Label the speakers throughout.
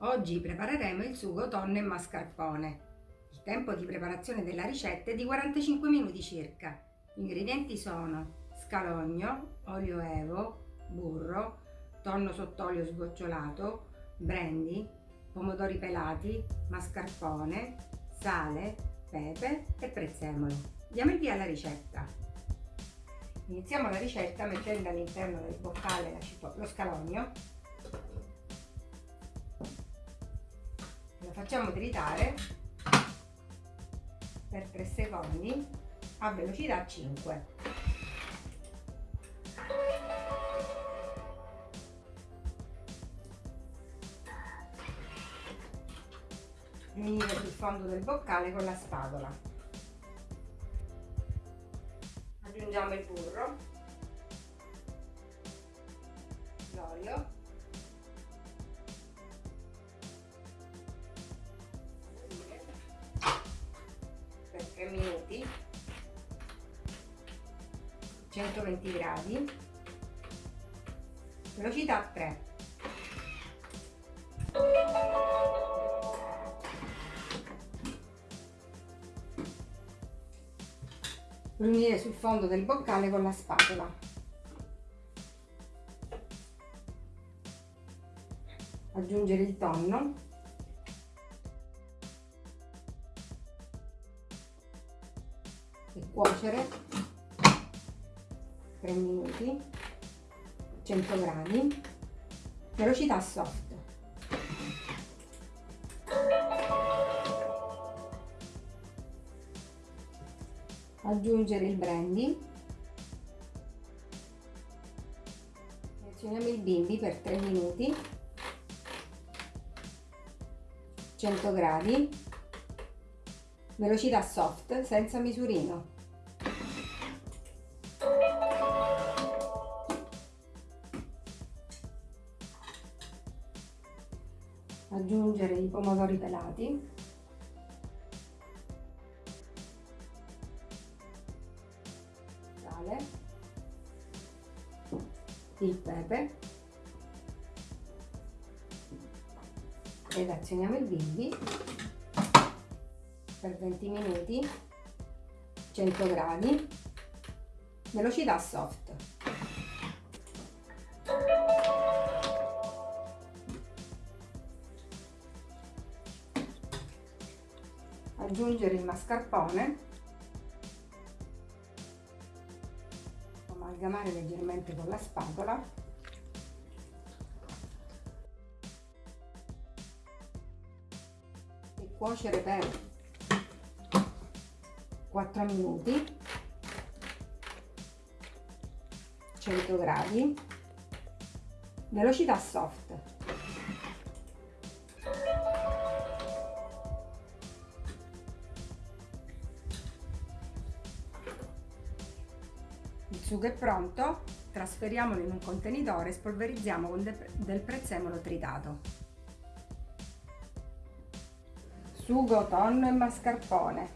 Speaker 1: Oggi prepareremo il sugo tonno e mascarpone. Il tempo di preparazione della ricetta è di 45 minuti circa. Gli ingredienti sono scalogno, olio evo, burro, tonno sott'olio sgocciolato, brandy, pomodori pelati, mascarpone, sale, pepe e prezzemolo. Diamo il via alla ricetta. Iniziamo la ricetta mettendo all'interno del boccale lo scalogno facciamo tritare per 3 secondi a velocità 5 riunire sul fondo del boccale con la spatola. Aggiungiamo il burro, l'olio, 120 gradi, velocità 3. riunire sul fondo del boccale con la spatola. Aggiungere il tonno. E cuocere 3 minuti, 100 gradi, velocità soft. aggiungere il brandy. Azioniamo il bimbi per 3 minuti. 100 gradi velocità soft senza misurino aggiungere i pomodori pelati. Sale, il pepe. Ed azioniamo il bimbi. Per 20 minuti. 100 gradi. Velocità soft aggiungere il mascarpone. Amalgamare leggermente con la spatola. E cuocere per 4 minuti. 100 gradi. Velocità soft sugo è pronto, trasferiamolo in un contenitore e spolverizziamo con del prezzemolo tritato. Sugo, tonno e mascarpone,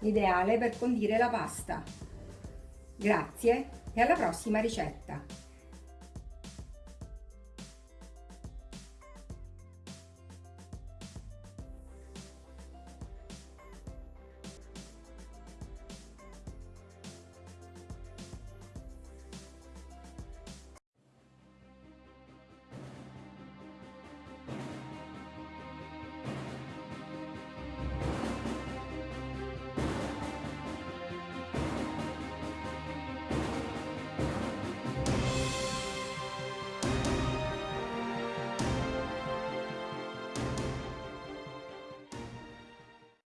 Speaker 1: ideale per condire la pasta. Grazie e alla prossima ricetta!